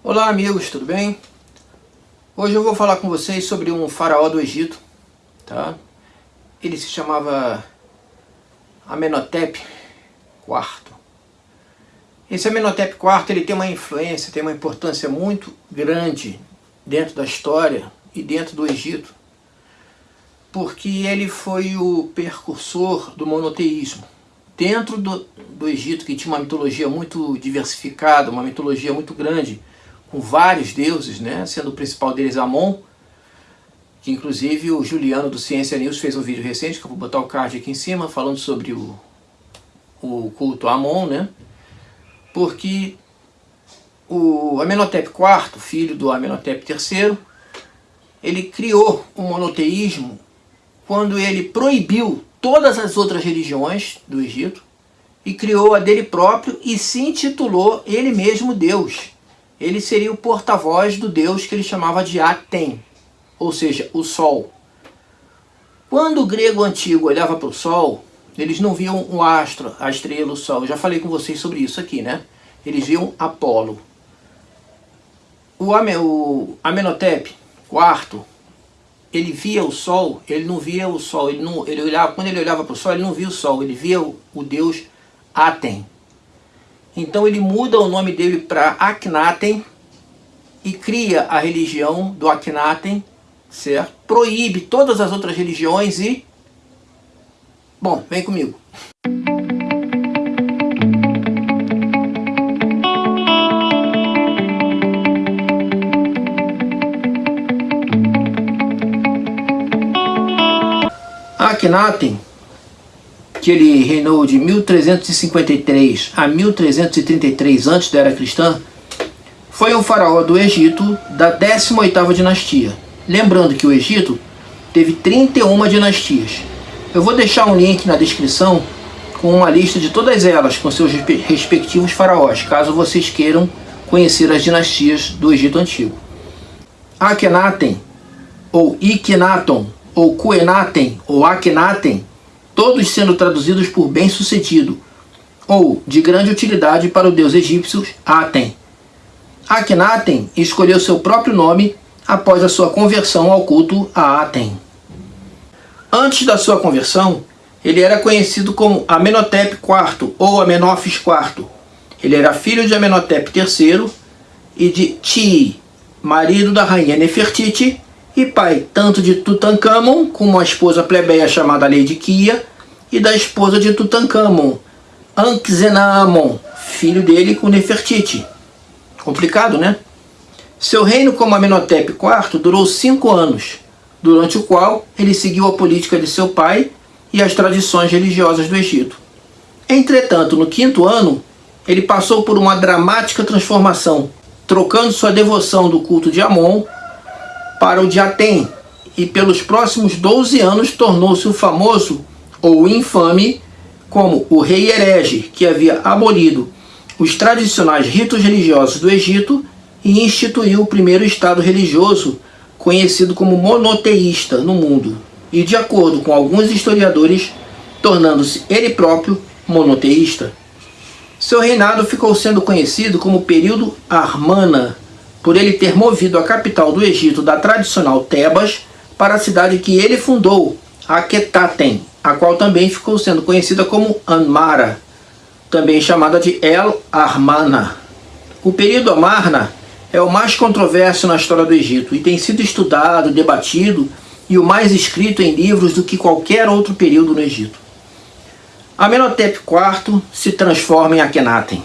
Olá amigos, tudo bem? Hoje eu vou falar com vocês sobre um faraó do Egito, tá? Ele se chamava Amenhotep IV. Esse Amenhotep IV ele tem uma influência, tem uma importância muito grande dentro da história e dentro do Egito, porque ele foi o precursor do monoteísmo. Dentro do, do Egito, que tinha uma mitologia muito diversificada, uma mitologia muito grande, com vários deuses, né? sendo o principal deles Amon, que inclusive o Juliano do Ciência News fez um vídeo recente, que eu vou botar o card aqui em cima, falando sobre o, o culto Amon, né? porque o Amenhotep IV, filho do Amenhotep III, ele criou o monoteísmo quando ele proibiu todas as outras religiões do Egito e criou a dele próprio e se intitulou ele mesmo Deus ele seria o porta-voz do deus que ele chamava de Aten, ou seja, o sol. Quando o grego antigo olhava para o sol, eles não viam o astro, a estrela, o sol. Eu já falei com vocês sobre isso aqui, né? Eles viam Apolo. O, Amenhotep IV, ele via o sol, ele não via o sol, ele não, ele olhava, quando ele olhava para o sol, ele não via o sol, ele via o, o deus Aten. Então ele muda o nome dele para Akhenaten e cria a religião do Akhenaten, certo? Proíbe todas as outras religiões e... Bom, vem comigo. Akhenaten que ele reinou de 1353 a 1333 antes da era cristã, foi um faraó do Egito da 18ª dinastia. Lembrando que o Egito teve 31 dinastias. Eu vou deixar um link na descrição com uma lista de todas elas, com seus respectivos faraós, caso vocês queiram conhecer as dinastias do Egito Antigo. Akhenaten, ou Ikhenaton, ou Kuenaten, ou Akhenaten, todos sendo traduzidos por bem-sucedido, ou de grande utilidade para o deus egípcio Aten. Akhenaten escolheu seu próprio nome após a sua conversão ao culto a Aten. Antes da sua conversão, ele era conhecido como Amenhotep IV ou Amenófis IV. Ele era filho de Amenhotep III e de Ti, marido da rainha Nefertiti, e pai tanto de Tutankhamon, com uma esposa plebeia chamada Lady Kia, e da esposa de Tutankhamon, Ankhzenamon, filho dele com Nefertiti. Complicado, né? Seu reino como Amenhotep IV durou cinco anos, durante o qual ele seguiu a política de seu pai e as tradições religiosas do Egito. Entretanto, no quinto ano, ele passou por uma dramática transformação, trocando sua devoção do culto de Amon para o de Aten, e pelos próximos 12 anos tornou-se o famoso ou infame como o rei herege que havia abolido os tradicionais ritos religiosos do Egito e instituiu o primeiro estado religioso conhecido como monoteísta no mundo e de acordo com alguns historiadores tornando-se ele próprio monoteísta. Seu reinado ficou sendo conhecido como período Armana por ele ter movido a capital do Egito da tradicional Tebas para a cidade que ele fundou, Akhetaten, a qual também ficou sendo conhecida como Anmara, também chamada de El Armana. O período Amarna é o mais controverso na história do Egito e tem sido estudado, debatido e o mais escrito em livros do que qualquer outro período no Egito. Amenhotep IV se transforma em Akhenaten.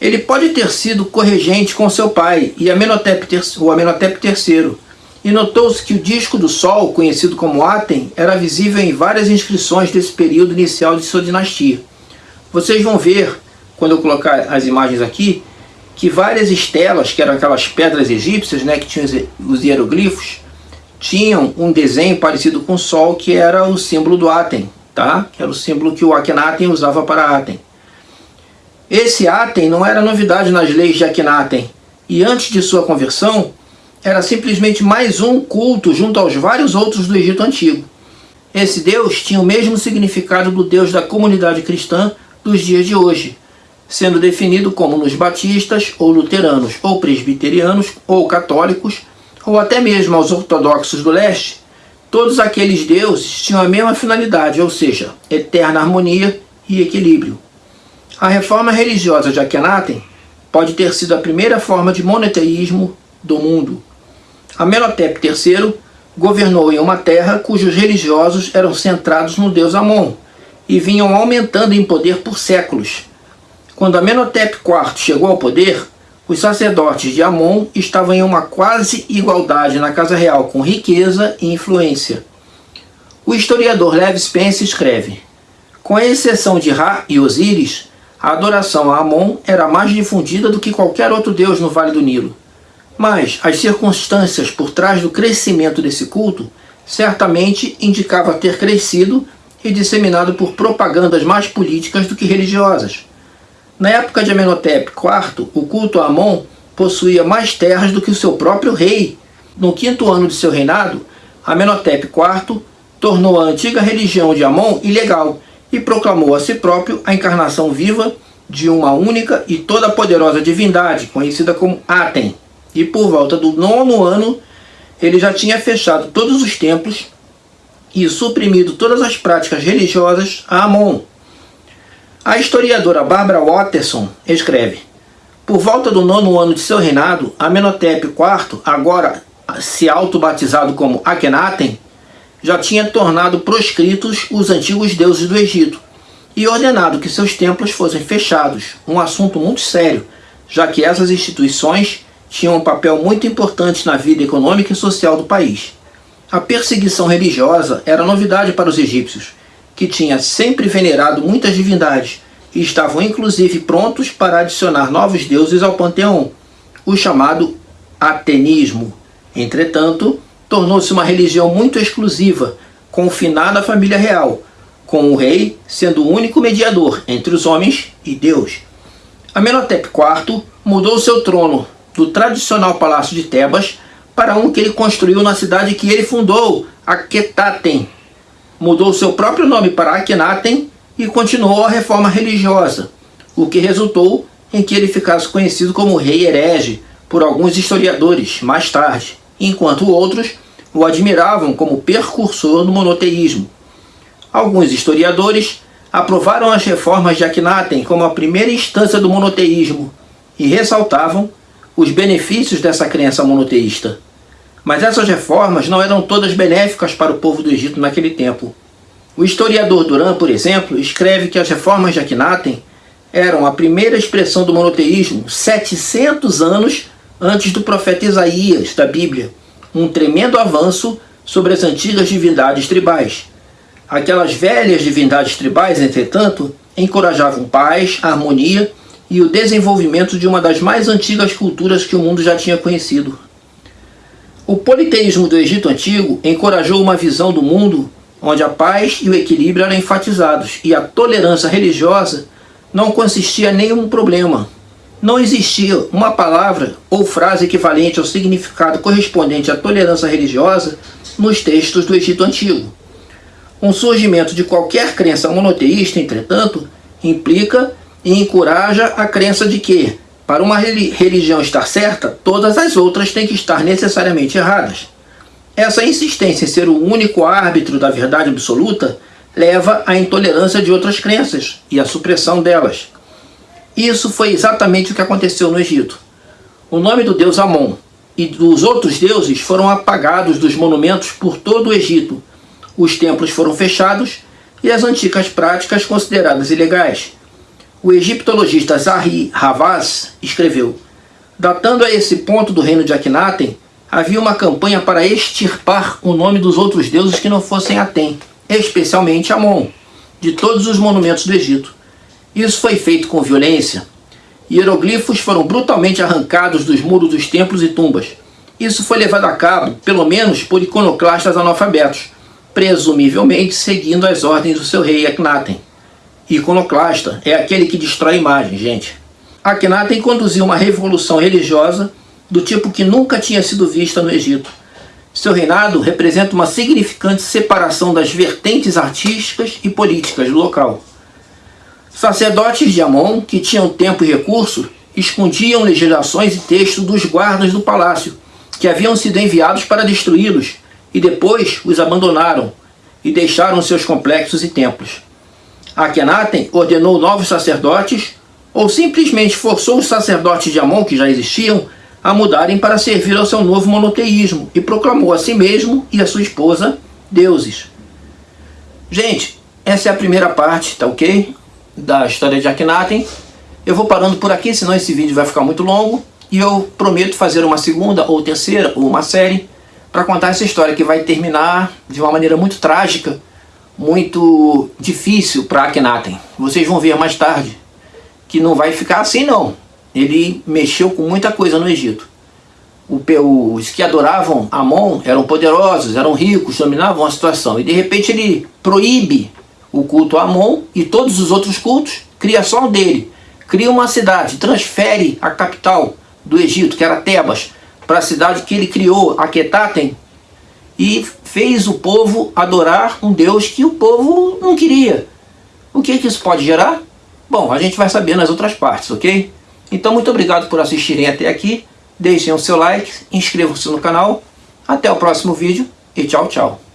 Ele pode ter sido corregente com seu pai e Amenhotep, o Amenhotep III, e notou-se que o disco do Sol, conhecido como Aten, era visível em várias inscrições desse período inicial de sua dinastia. Vocês vão ver, quando eu colocar as imagens aqui, que várias estelas, que eram aquelas pedras egípcias, né, que tinham os hieroglifos, tinham um desenho parecido com o Sol, que era o símbolo do Aten, tá? que era o símbolo que o Akhenaten usava para Aten. Esse Aten não era novidade nas leis de Akhenaten, e antes de sua conversão, era simplesmente mais um culto junto aos vários outros do Egito Antigo. Esse Deus tinha o mesmo significado do Deus da comunidade cristã dos dias de hoje, sendo definido como nos batistas, ou luteranos, ou presbiterianos, ou católicos, ou até mesmo aos ortodoxos do leste, todos aqueles deuses tinham a mesma finalidade, ou seja, eterna harmonia e equilíbrio. A reforma religiosa de Akhenaten pode ter sido a primeira forma de monoteísmo do mundo. Amenhotep III governou em uma terra cujos religiosos eram centrados no deus Amon e vinham aumentando em poder por séculos. Quando Amenhotep IV chegou ao poder, os sacerdotes de Amon estavam em uma quase igualdade na casa real com riqueza e influência. O historiador Lev Spence escreve, com exceção de Ra e Osíris, a adoração a Amon era mais difundida do que qualquer outro deus no Vale do Nilo. Mas as circunstâncias por trás do crescimento desse culto certamente indicava ter crescido e disseminado por propagandas mais políticas do que religiosas. Na época de Amenhotep IV, o culto a Amon possuía mais terras do que o seu próprio rei. No quinto ano de seu reinado, Amenhotep IV tornou a antiga religião de Amon ilegal e proclamou a si próprio a encarnação viva de uma única e toda poderosa divindade, conhecida como Aten, e por volta do nono ano, ele já tinha fechado todos os templos e suprimido todas as práticas religiosas a Amon. A historiadora Barbara Watterson escreve, por volta do nono ano de seu reinado, Amenhotep IV, agora se auto-batizado como Akhenaten, já tinha tornado proscritos os antigos deuses do Egito e ordenado que seus templos fossem fechados, um assunto muito sério, já que essas instituições tinham um papel muito importante na vida econômica e social do país. A perseguição religiosa era novidade para os egípcios, que tinham sempre venerado muitas divindades e estavam inclusive prontos para adicionar novos deuses ao panteão, o chamado atenismo. Entretanto, tornou-se uma religião muito exclusiva, confinada à família real, com o rei sendo o único mediador entre os homens e Deus. Amenhotep IV mudou seu trono do tradicional palácio de Tebas para um que ele construiu na cidade que ele fundou, Aquetaten. Mudou seu próprio nome para Akhenaten e continuou a reforma religiosa, o que resultou em que ele ficasse conhecido como rei herege por alguns historiadores mais tarde, enquanto outros o admiravam como precursor do monoteísmo. Alguns historiadores aprovaram as reformas de Akhenaten como a primeira instância do monoteísmo e ressaltavam os benefícios dessa crença monoteísta. Mas essas reformas não eram todas benéficas para o povo do Egito naquele tempo. O historiador Duran, por exemplo, escreve que as reformas de Akhenaten eram a primeira expressão do monoteísmo 700 anos antes do profeta Isaías, da Bíblia, um tremendo avanço sobre as antigas divindades tribais. Aquelas velhas divindades tribais, entretanto, encorajavam paz, harmonia e o desenvolvimento de uma das mais antigas culturas que o mundo já tinha conhecido. O politeísmo do Egito Antigo encorajou uma visão do mundo onde a paz e o equilíbrio eram enfatizados e a tolerância religiosa não consistia em nenhum problema. Não existia uma palavra ou frase equivalente ao significado correspondente à tolerância religiosa nos textos do Egito Antigo. Um surgimento de qualquer crença monoteísta, entretanto, implica e encoraja a crença de que, para uma religião estar certa, todas as outras têm que estar necessariamente erradas. Essa insistência em ser o único árbitro da verdade absoluta leva à intolerância de outras crenças e à supressão delas. Isso foi exatamente o que aconteceu no Egito. O nome do deus Amon e dos outros deuses foram apagados dos monumentos por todo o Egito. Os templos foram fechados e as antigas práticas consideradas ilegais. O egiptologista Zahi Havaz escreveu, datando a esse ponto do reino de Akhenaten, havia uma campanha para extirpar o nome dos outros deuses que não fossem Aten, especialmente Amon, de todos os monumentos do Egito. Isso foi feito com violência. Hieroglifos foram brutalmente arrancados dos muros dos templos e tumbas. Isso foi levado a cabo, pelo menos, por iconoclastas analfabetos, presumivelmente seguindo as ordens do seu rei Akhenaten. Iconoclasta é aquele que destrói imagem, gente. Akhenaten conduziu uma revolução religiosa do tipo que nunca tinha sido vista no Egito. Seu reinado representa uma significante separação das vertentes artísticas e políticas do local. Sacerdotes de Amon, que tinham tempo e recurso, escondiam legislações e textos dos guardas do palácio, que haviam sido enviados para destruí-los, e depois os abandonaram, e deixaram seus complexos e templos. Akhenaten ordenou novos sacerdotes, ou simplesmente forçou os sacerdotes de Amon, que já existiam, a mudarem para servir ao seu novo monoteísmo, e proclamou a si mesmo e a sua esposa deuses. Gente, essa é a primeira parte, tá ok? Da história de Akhenaten. Eu vou parando por aqui, senão esse vídeo vai ficar muito longo. E eu prometo fazer uma segunda, ou terceira, ou uma série, para contar essa história que vai terminar de uma maneira muito trágica, muito difícil para Akhenaten. Vocês vão ver mais tarde que não vai ficar assim não. Ele mexeu com muita coisa no Egito. Os que adoravam Amon eram poderosos, eram ricos, dominavam a situação. E de repente ele proíbe o culto a Amon e todos os outros cultos, cria só um dele. Cria uma cidade, transfere a capital do Egito, que era Tebas, para a cidade que ele criou, Aquetaten, e fez o povo adorar um Deus que o povo não queria. O que, que isso pode gerar? Bom, a gente vai saber nas outras partes, ok? Então, muito obrigado por assistirem até aqui. Deixem o seu like, inscrevam-se no canal. Até o próximo vídeo e tchau, tchau.